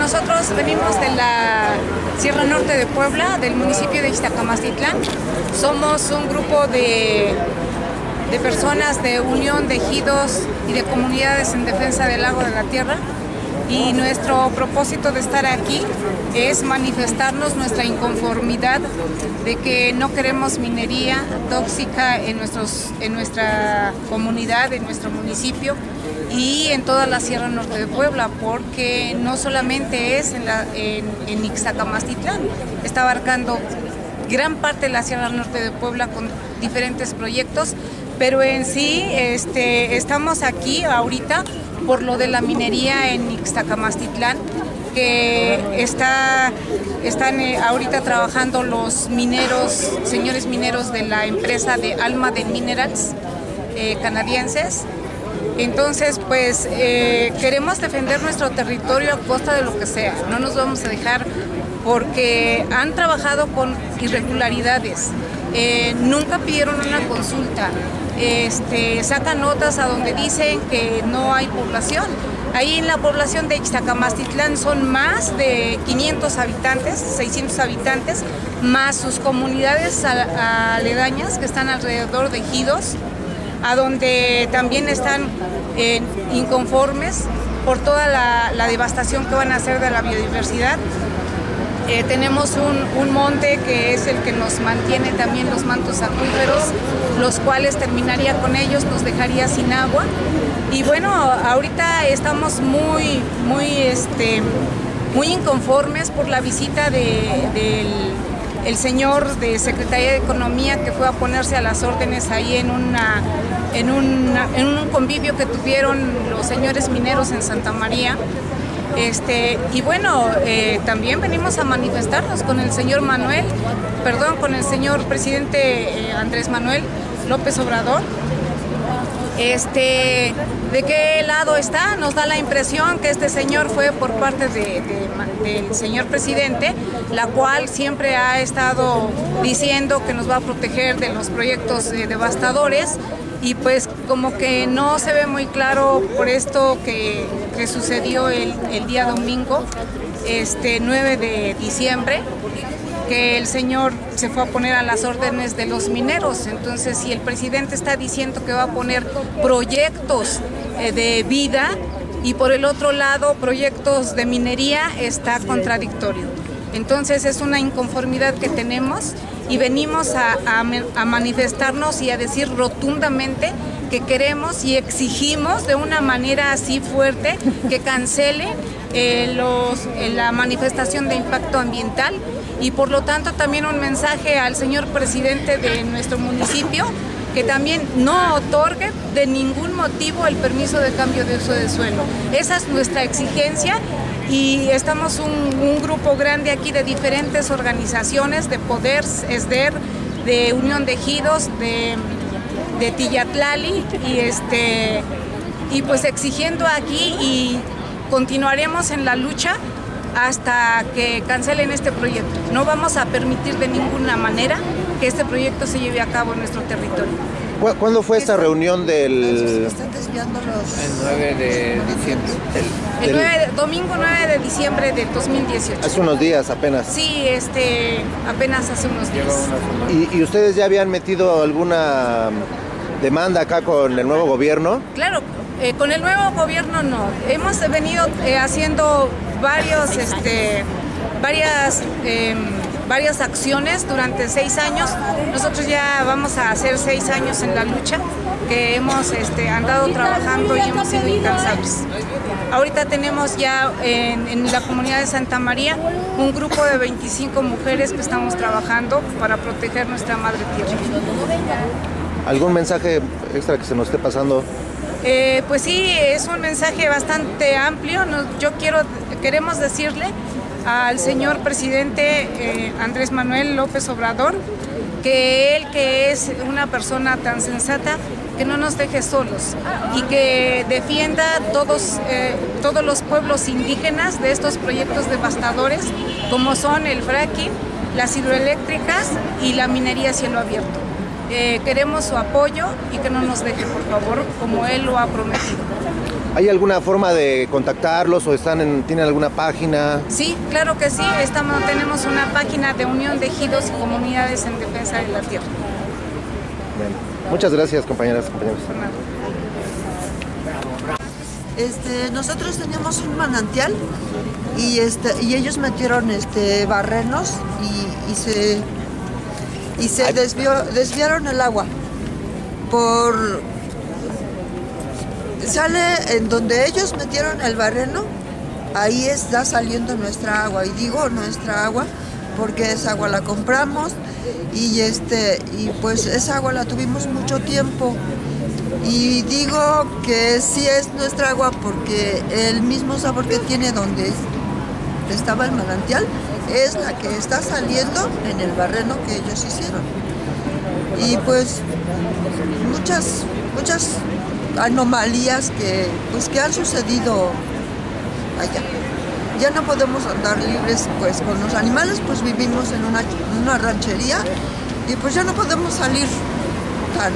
nosotros venimos de la Sierra Norte de Puebla, del municipio de Iztacamastitlán. Somos un grupo de, de personas de unión de ejidos y de comunidades en defensa del lago de la tierra y nuestro propósito de estar aquí es manifestarnos nuestra inconformidad de que no queremos minería tóxica en, nuestros, en nuestra comunidad, en nuestro municipio y en toda la Sierra Norte de Puebla, porque no solamente es en, la, Ixtacamastitlán, está abarcando gran parte de la Sierra Norte de Puebla con diferentes proyectos, pero en sí este, estamos aquí ahorita por lo de la minería en Ixtacamastitlán, que está, están eh, ahorita trabajando los mineros, señores mineros de la empresa de Alma de Minerals eh, canadienses. Entonces, pues eh, queremos defender nuestro territorio a costa de lo que sea. No nos vamos a dejar porque han trabajado con irregularidades. nunca pidieron una consulta este, sacan notas a donde dicen que no hay población. Ahí en la población de Ixtacamastitlán son más de 500 habitantes, 600 habitantes, más sus comunidades aledañas que están alrededor de ejidos, a donde también están eh, inconformes por toda la devastación que van a hacer de la biodiversidad. Eh, tenemos un, monte que es el que nos mantiene también los mantos acuíferos, los cuales terminaría con ellos, nos dejaría sin agua. Y bueno, ahorita estamos muy, muy, este, muy inconformes por la visita del señor de Secretaría de Economía que fue a ponerse a las órdenes ahí en, una, en, en un convivio que tuvieron los señores mineros en Santa María. Este, y bueno, eh, también venimos a manifestarnos con el señor Manuel, perdón, con el señor presidente eh, Andrés Manuel López Obrador. Este, ¿De qué lado está? Nos da la impresión que este señor fue por parte del señor presidente, la cual siempre ha estado diciendo que nos va a proteger de los proyectos eh, devastadores y pues como que no se ve muy claro por esto que, sucedió el, día domingo, este 9 de diciembre, que el señor se fue a poner a las órdenes de los mineros. Entonces, si el presidente está diciendo que va a poner proyectos eh, de vida y por el otro lado proyectos de minería, está contradictorio. Entonces, es una inconformidad que tenemos y venimos a, manifestarnos y a decir rotundamente que queremos y exigimos de una manera así fuerte que cancele eh, eh, la manifestación de impacto ambiental y por lo tanto también un mensaje al señor presidente de nuestro municipio que también no otorgue de ningún motivo el permiso de cambio de uso de suelo. Esa es nuestra exigencia y estamos un, grupo grande aquí de diferentes organizaciones, de Poder, ESDER, de Unión de Ejidos, de, de Tillatlali y, este, y pues exigiendo aquí y continuaremos en la lucha hasta que cancelen este proyecto. No vamos a permitir de ninguna manera que este proyecto se lleve a cabo en nuestro territorio. ¿Cuándo fue esta reunión del...? Están desviando los... El 9 de diciembre. El, domingo 9 de diciembre de 2018. Hace unos días apenas. Sí, este, apenas hace unos días. ¿Y, ¿Y, ustedes ya habían metido alguna demanda acá con el nuevo gobierno? Claro, eh, con el nuevo gobierno no. Hemos venido eh, haciendo varios, este, varias... Eh, varias acciones durante seis años. Nosotros ya vamos a hacer seis años en la lucha que hemos este, andado trabajando y hemos sido incansables. Ahorita tenemos ya en, en, la comunidad de Santa María un grupo de 25 mujeres que estamos trabajando para proteger nuestra madre tierra. ¿Algún mensaje extra que se nos esté pasando? Eh, pues sí, es un mensaje bastante amplio. yo quiero, queremos decirle al señor presidente eh, Andrés Manuel López Obrador, que él que es una persona tan sensata, que no nos deje solos y que defienda todos, eh, todos los pueblos indígenas de estos proyectos devastadores, como son el fracking, las hidroeléctricas y la minería a cielo abierto. Eh, queremos su apoyo y que no nos deje, por favor, como él lo ha prometido. ¿Hay alguna forma de contactarlos o están en, tienen alguna página? Sí, claro que sí. Estamos, tenemos una página de Unión de Ejidos y Comunidades en Defensa de la Tierra. Bien. Muchas gracias, compañeras y compañeros. Este, nosotros teníamos un manantial y, este, y ellos metieron este, barrenos y, y se, y se desvió, desviaron el agua. Por, sale en donde ellos metieron el barreno, ahí está saliendo nuestra agua. Y digo nuestra agua porque esa agua la compramos y, este, y pues esa agua la tuvimos mucho tiempo. Y digo que sí es nuestra agua porque el mismo sabor que tiene donde estaba el manantial es la que está saliendo en el barreno que ellos hicieron. Y pues muchas, muchas anomalías que, pues, que han sucedido allá. Ya no podemos andar libres pues con los animales, pues vivimos en una, una ranchería y pues ya no podemos salir tan,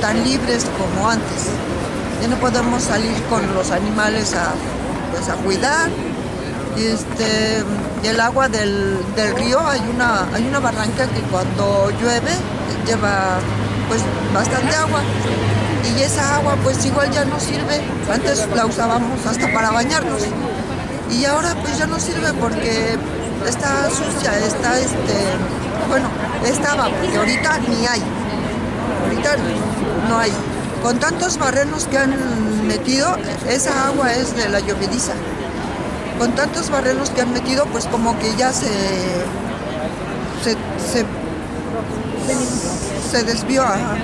tan libres como antes. Ya no podemos salir con los animales a, pues, a cuidar. Y este, el agua del, del, río, hay una, hay una barranca que cuando llueve lleva pues bastante agua y esa agua pues igual ya no sirve. Antes la usábamos hasta para bañarnos y ahora pues ya no sirve porque está sucia, está este, bueno, estaba, porque ahorita ni hay, ahorita no hay. Con tantos barrenos que han metido, esa agua es de la llovediza. Con tantos barrenos que han metido, pues como que ya se, se, se, desvió. Ajá.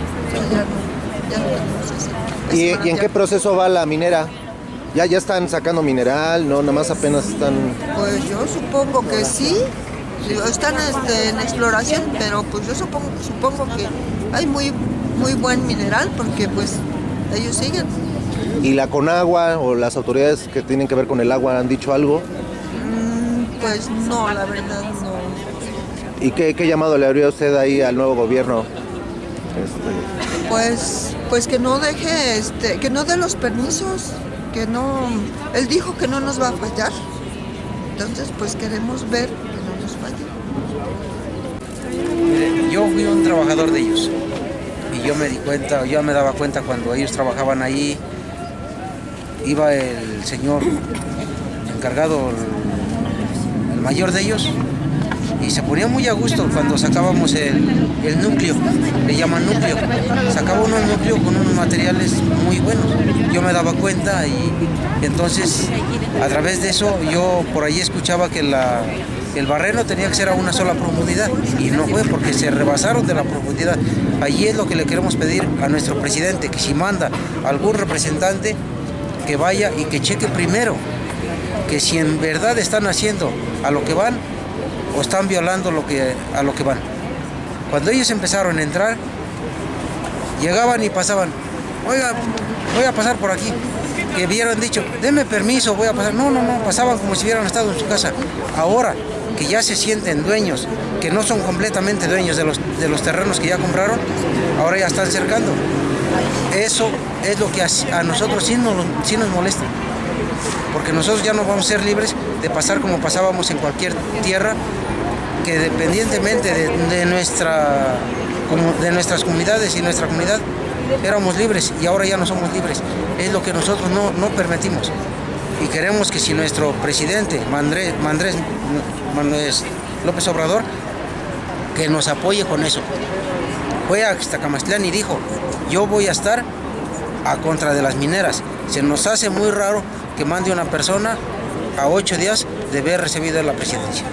¿Y, en qué proceso va la minera? ¿Ya, ya están sacando mineral? ¿No? Nada más apenas están... Pues yo supongo que sí. Están este, en exploración, pero pues yo supongo, supongo que hay muy, muy buen mineral porque pues ellos siguen. ¿Y la Conagua o las autoridades que tienen que ver con el agua han dicho algo? Mm, Pues no, la verdad no. ¿Y qué, qué llamado le haría usted ahí al nuevo gobierno? Este, Pues, pues que no deje, este, que no dé los permisos, que no. Él dijo que no nos va a fallar. Entonces, pues queremos ver que no nos falle. Yo fui un trabajador de ellos y yo me di cuenta, yo me daba cuenta cuando ellos trabajaban ahí, iba el señor encargado, el, el mayor de ellos, y se ponía muy a gusto cuando sacábamos el, el núcleo, le llaman núcleo, sacaba uno el núcleo con unos materiales muy buenos. Yo me daba cuenta y entonces a través de eso yo por ahí escuchaba que la, el barreno tenía que ser a una sola profundidad y no fue porque se rebasaron de la profundidad. Allí es lo que le queremos pedir a nuestro presidente, que si manda algún representante que vaya y que cheque primero que si en verdad están haciendo a lo que van o están violando lo que, a lo que van. Cuando ellos empezaron a entrar, llegaban y pasaban, oiga, voy a pasar por aquí. Que hubieran dicho, deme permiso, voy a pasar. No, no, no, pasaban como si hubieran estado en su casa. Ahora que ya se sienten dueños, que no son completamente dueños de los, de los terrenos que ya compraron, ahora ya están cercando. Eso es lo que a, a nosotros sí nos, sí nos molesta porque nosotros ya no vamos a ser libres de pasar como pasábamos en cualquier tierra, que dependientemente de, nuestra, de nuestras comunidades y nuestra comunidad, éramos libres y ahora ya no somos libres. Es lo que nosotros no, no permitimos. Y queremos que si nuestro presidente, Mandrés, Mandrés, Mandrés López Obrador, que nos apoye con eso. Fue a Xtacamastlán y dijo, yo voy a estar a contra de las mineras. Se nos hace muy raro que mande una persona a ocho días de haber recibido la presidencia.